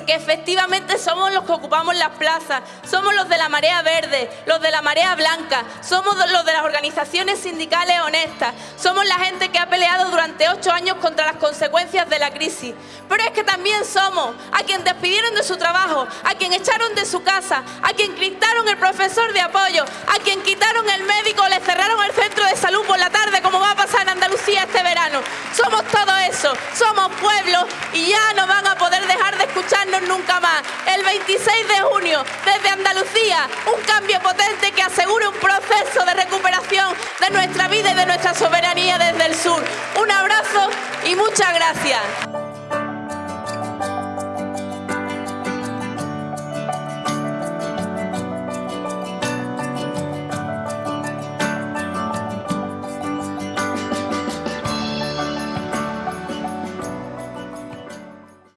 porque efectivamente somos los que ocupamos las plazas, somos los de la marea verde, los de la marea blanca, somos los de las organizaciones sindicales honestas, somos la gente que ha peleado durante ocho años contra las consecuencias de la crisis. Pero es que también somos a quien despidieron de su trabajo, a quien echaron de su casa, a quien quitaron el profesor de apoyo, a quien quitaron el médico, le cerraron el centro de salud por la tarde, como va a pasar en Andalucía este verano. Somos todo eso, somos pueblos y ya no van a poder dejar 16 de junio, desde Andalucía, un cambio potente que asegure un proceso de recuperación de nuestra vida y de nuestra soberanía desde el sur. Un abrazo y muchas gracias.